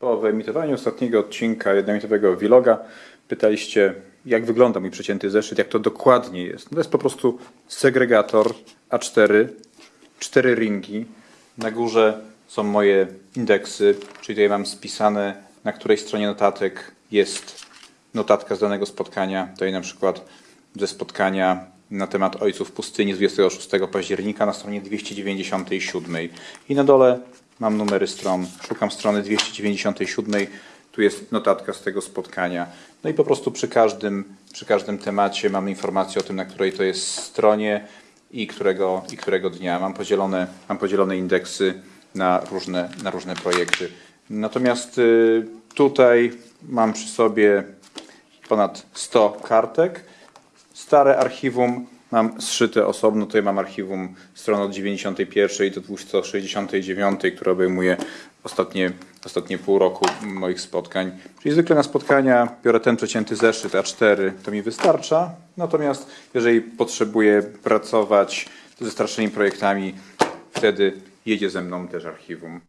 Po wyemitowaniu ostatniego odcinka jednominutowego vloga pytaliście, jak wygląda mój przecięty zeszyt, jak to dokładnie jest. No to jest po prostu segregator A4, cztery ringi. Na górze są moje indeksy, czyli tutaj mam spisane, na której stronie notatek jest notatka z danego spotkania. Tutaj na przykład ze spotkania na temat Ojców Pustyni z 26 października na stronie 297. I na dole mam numery stron. Szukam strony 297. Tu jest notatka z tego spotkania. No i po prostu przy każdym, przy każdym temacie mamy informację o tym, na której to jest stronie i którego, i którego dnia. Mam podzielone, mam podzielone indeksy na różne, na różne projekty. Natomiast y, tutaj mam przy sobie ponad 100 kartek. Stare archiwum mam zszyte osobno. Tutaj mam archiwum stron od 91 do 269, które obejmuje ostatnie, ostatnie pół roku moich spotkań. Czyli zwykle na spotkania biorę ten przecięty zeszyt A4, to mi wystarcza. Natomiast jeżeli potrzebuję pracować ze starszymi projektami, wtedy jedzie ze mną też archiwum.